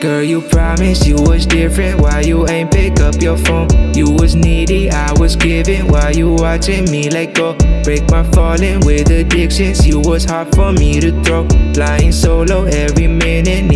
Girl, you promised you was different. Why you ain't pick up your phone? You was needy, I was giving. Why you watching me let go? Break my falling with addictions. You was hard for me to throw. Flying solo every minute.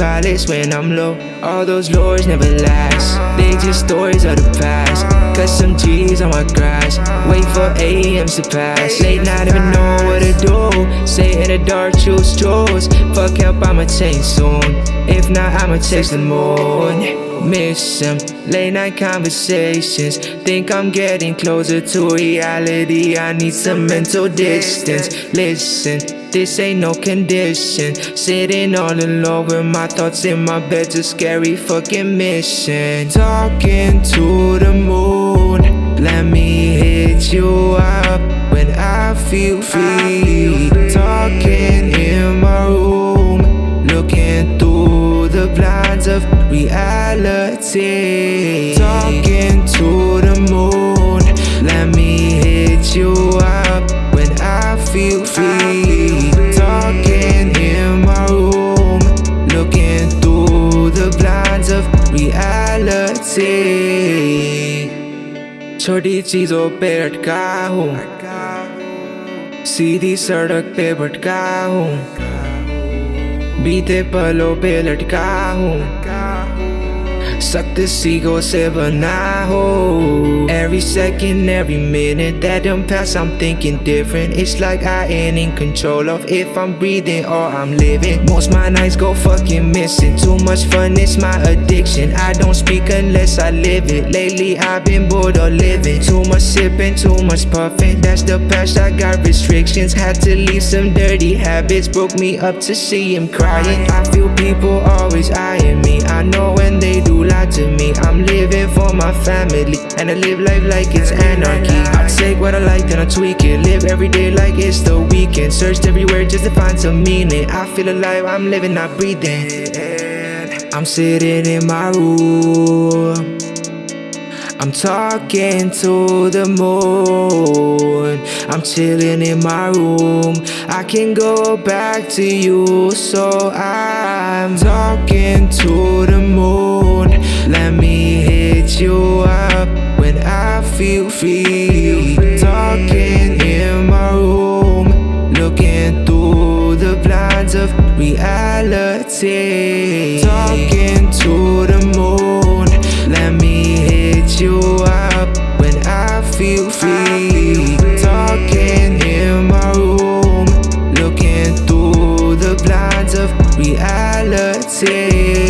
Pilots when I'm low. All those lures never last. They just stories of the past. Cut some G's on my grass. Wait for AMs to pass. Late night, even know what to do. Say in the dark, choose choose. Fuck help, I'ma change soon. If not, I'ma chase the moon. Miss him, late night conversations. Think I'm getting closer to reality. I need some mental distance. Listen, this ain't no condition. Sitting all alone with my thoughts in my bed's a scary fucking mission. Talking to the moon, let me hit you up when I feel free. reality. Talking to the moon, let me hit you up when I feel free. Talking in my room, looking through the blinds of reality. छोटी चीजों पे अटका हूँ सीधी सड़क पे भटका हूँ बीते पलों पे लटका हूँ सख्त सीगों से बना हो Every second, every minute that don't pass I'm thinking different. It's like I ain't in control of if I'm breathing or I'm living. Most my nights go fucking missing. Too much fun, it's my addiction. I don't speak unless I live it. Lately I've been bored of living. Too much sipping, too much puffing. That's the past, I got restrictions. Had to leave some dirty habits. Broke me up to see him crying. I feel people always eyeing me. I know when they do lie to me. I'm living for my family. And I live life like it's anarchy. I take what I like then I tweak it. Live every day like it's the weekend. Searched everywhere just to find some meaning. I feel alive, I'm living, not breathing. I'm sitting in my room. I'm talking to the moon. I'm chilling in my room. I can go back to you So I'm talking to the moon. Let me hit you feel free. Talking in my room Looking through the blinds of reality. Talking to the moon Let me hit you up when I feel free. Talking in my room Looking through the blinds of reality.